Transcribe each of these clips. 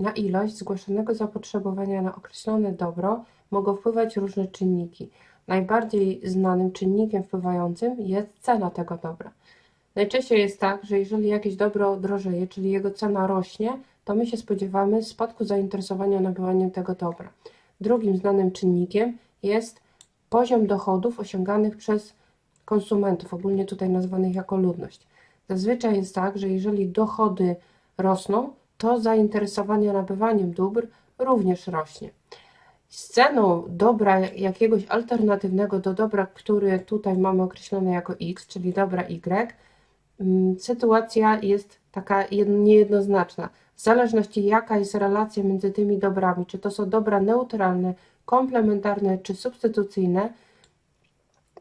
Na ilość zgłaszanego zapotrzebowania na określone dobro mogą wpływać różne czynniki. Najbardziej znanym czynnikiem wpływającym jest cena tego dobra. Najczęściej jest tak, że jeżeli jakieś dobro drożeje, czyli jego cena rośnie, to my się spodziewamy spadku zainteresowania nabywaniem tego dobra. Drugim znanym czynnikiem jest poziom dochodów osiąganych przez konsumentów, ogólnie tutaj nazwanych jako ludność. Zazwyczaj jest tak, że jeżeli dochody rosną, to zainteresowanie nabywaniem dóbr również rośnie. Z ceną dobra jakiegoś alternatywnego do dobra, który tutaj mamy określone jako x, czyli dobra y, mm, sytuacja jest taka niejednoznaczna. W zależności jaka jest relacja między tymi dobrami, czy to są dobra neutralne, komplementarne czy substytucyjne,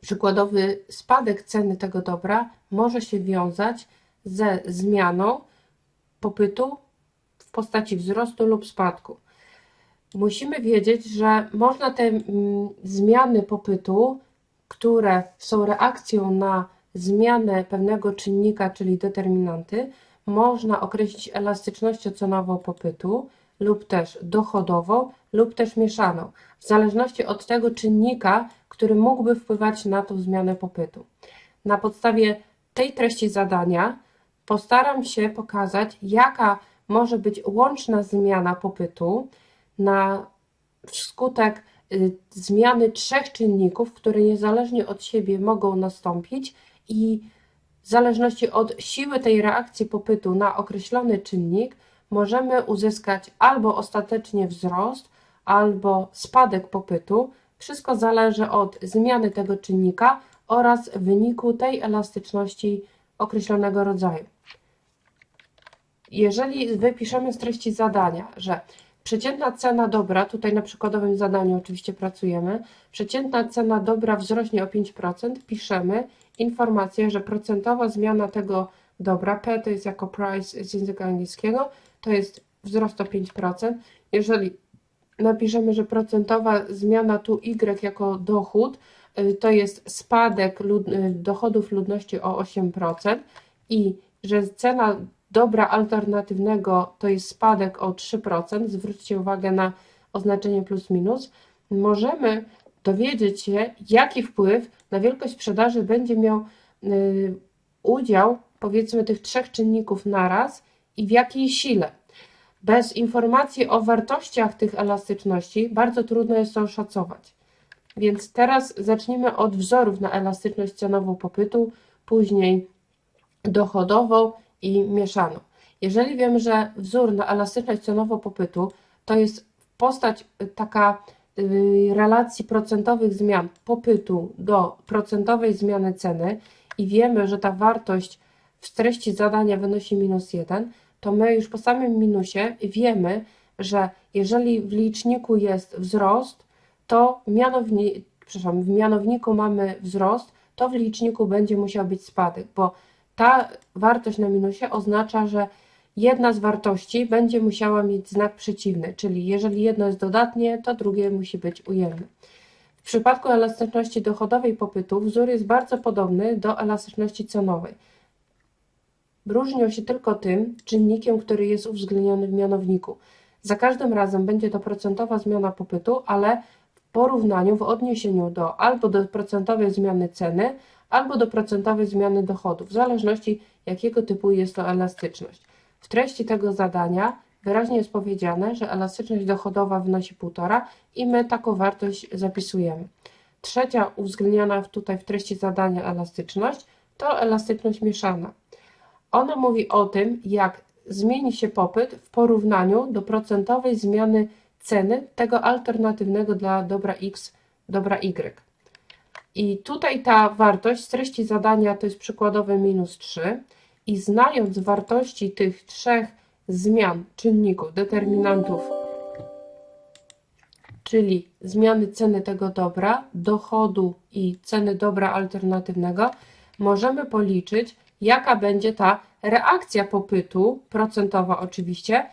przykładowy spadek ceny tego dobra może się wiązać ze zmianą popytu postaci wzrostu lub spadku. Musimy wiedzieć, że można te mm, zmiany popytu, które są reakcją na zmianę pewnego czynnika, czyli determinanty, można określić elastycznością cenową popytu lub też dochodową lub też mieszaną, w zależności od tego czynnika, który mógłby wpływać na tą zmianę popytu. Na podstawie tej treści zadania postaram się pokazać, jaka może być łączna zmiana popytu na skutek y, zmiany trzech czynników, które niezależnie od siebie mogą nastąpić i w zależności od siły tej reakcji popytu na określony czynnik możemy uzyskać albo ostatecznie wzrost, albo spadek popytu. Wszystko zależy od zmiany tego czynnika oraz wyniku tej elastyczności określonego rodzaju. Jeżeli wypiszemy z treści zadania, że przeciętna cena dobra, tutaj na przykładowym zadaniu oczywiście pracujemy, przeciętna cena dobra wzrośnie o 5%, piszemy informację, że procentowa zmiana tego dobra, P to jest jako price z języka angielskiego, to jest wzrost o 5%. Jeżeli napiszemy, że procentowa zmiana tu Y jako dochód, y, to jest spadek lud y, dochodów ludności o 8% i że cena dobra alternatywnego to jest spadek o 3%, zwróćcie uwagę na oznaczenie plus minus, możemy dowiedzieć się, jaki wpływ na wielkość sprzedaży będzie miał y, udział powiedzmy tych trzech czynników naraz i w jakiej sile. Bez informacji o wartościach tych elastyczności bardzo trudno jest to oszacować. Więc teraz zacznijmy od wzorów na elastyczność cenową popytu, później dochodową i mieszaną. Jeżeli wiemy, że wzór na elastyczność cenową popytu to jest postać taka y, relacji procentowych zmian popytu do procentowej zmiany ceny i wiemy, że ta wartość w treści zadania wynosi minus 1, to my już po samym minusie wiemy, że jeżeli w liczniku jest wzrost, to mianowni, przepraszam, w mianowniku mamy wzrost, to w liczniku będzie musiał być spadek, bo ta wartość na minusie oznacza, że jedna z wartości będzie musiała mieć znak przeciwny, czyli jeżeli jedno jest dodatnie, to drugie musi być ujemne. W przypadku elastyczności dochodowej popytu wzór jest bardzo podobny do elastyczności cenowej. Różnią się tylko tym czynnikiem, który jest uwzględniony w mianowniku. Za każdym razem będzie to procentowa zmiana popytu, ale w porównaniu, w odniesieniu do albo do procentowej zmiany ceny, albo do procentowej zmiany dochodów, w zależności jakiego typu jest to elastyczność. W treści tego zadania wyraźnie jest powiedziane, że elastyczność dochodowa wynosi 1,5 i my taką wartość zapisujemy. Trzecia uwzględniona tutaj w treści zadania elastyczność to elastyczność mieszana. Ona mówi o tym, jak zmieni się popyt w porównaniu do procentowej zmiany ceny tego alternatywnego dla dobra X, dobra Y. I tutaj ta wartość z treści zadania to jest przykładowe minus 3 i znając wartości tych trzech zmian, czynników, determinantów, czyli zmiany ceny tego dobra, dochodu i ceny dobra alternatywnego, możemy policzyć, jaka będzie ta reakcja popytu, procentowa oczywiście,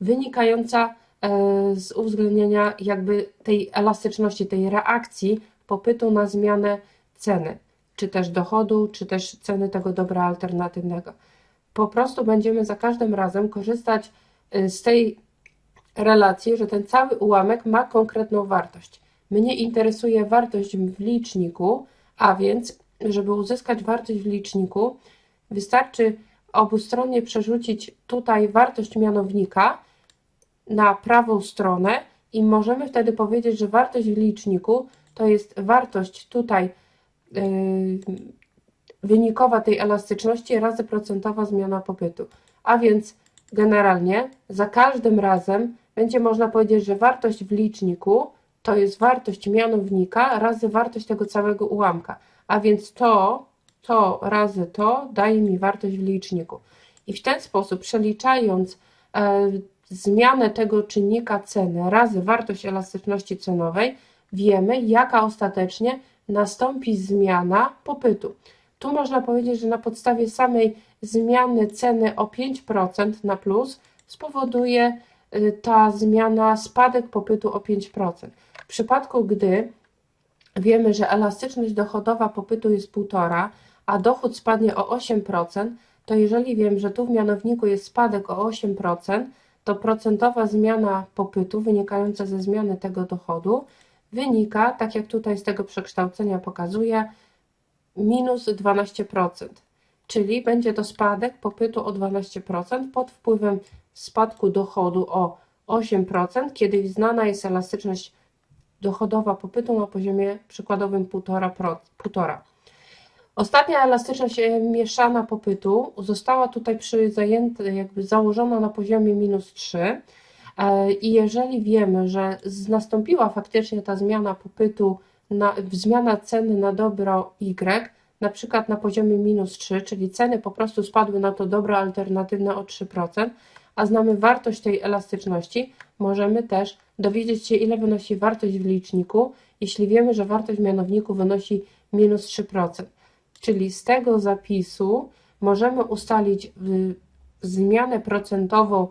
wynikająca e, z uwzględnienia jakby tej elastyczności, tej reakcji popytu na zmianę ceny, czy też dochodu, czy też ceny tego dobra alternatywnego. Po prostu będziemy za każdym razem korzystać y, z tej relacji, że ten cały ułamek ma konkretną wartość. Mnie interesuje wartość w liczniku, a więc, żeby uzyskać wartość w liczniku, wystarczy obustronnie przerzucić tutaj wartość mianownika na prawą stronę i możemy wtedy powiedzieć, że wartość w liczniku to jest wartość tutaj yy, wynikowa tej elastyczności razy procentowa zmiana popytu. A więc generalnie za każdym razem będzie można powiedzieć, że wartość w liczniku to jest wartość mianownika razy wartość tego całego ułamka. A więc to, to razy to daje mi wartość w liczniku. I w ten sposób przeliczając e, zmianę tego czynnika ceny razy wartość elastyczności cenowej, wiemy jaka ostatecznie nastąpi zmiana popytu. Tu można powiedzieć, że na podstawie samej zmiany ceny o 5% na plus spowoduje y, ta zmiana spadek popytu o 5%. W przypadku, gdy wiemy, że elastyczność dochodowa popytu jest 1,5, a dochód spadnie o 8%, to jeżeli wiem, że tu w mianowniku jest spadek o 8%, to procentowa zmiana popytu wynikająca ze zmiany tego dochodu wynika, tak jak tutaj z tego przekształcenia pokazuje, minus 12%, czyli będzie to spadek popytu o 12% pod wpływem spadku dochodu o 8%, kiedy znana jest elastyczność dochodowa popytu na poziomie przykładowym 1,5%. Ostatnia elastyczność e, mieszana popytu została tutaj przy zajęta, jakby założona na poziomie minus 3 e, i jeżeli wiemy, że nastąpiła faktycznie ta zmiana popytu na, zmiana ceny na dobro Y, na przykład na poziomie minus 3, czyli ceny po prostu spadły na to dobro alternatywne o 3%, a znamy wartość tej elastyczności, możemy też dowiedzieć się, ile wynosi wartość w liczniku, jeśli wiemy, że wartość w mianowniku wynosi minus 3%. Czyli z tego zapisu możemy ustalić zmianę procentową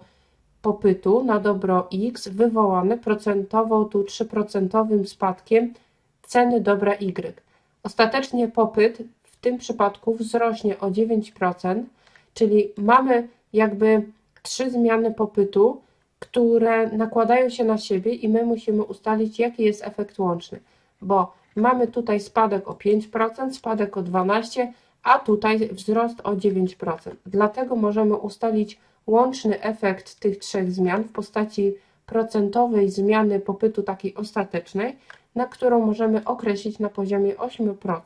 popytu na dobro X wywołane procentową tu 3% spadkiem ceny dobra Y. Ostatecznie popyt w tym przypadku wzrośnie o 9%, czyli mamy jakby trzy zmiany popytu, które nakładają się na siebie i my musimy ustalić, jaki jest efekt łączny, bo mamy tutaj spadek o 5%, spadek o 12%, a tutaj wzrost o 9%. Dlatego możemy ustalić łączny efekt tych trzech zmian w postaci procentowej zmiany popytu takiej ostatecznej, na którą możemy określić na poziomie 8%.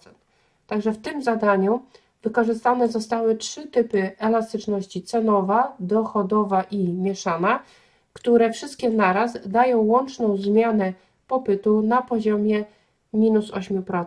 Także w tym zadaniu wykorzystane zostały trzy typy elastyczności cenowa, dochodowa i mieszana, które wszystkie naraz dają łączną zmianę popytu na poziomie minus 8%.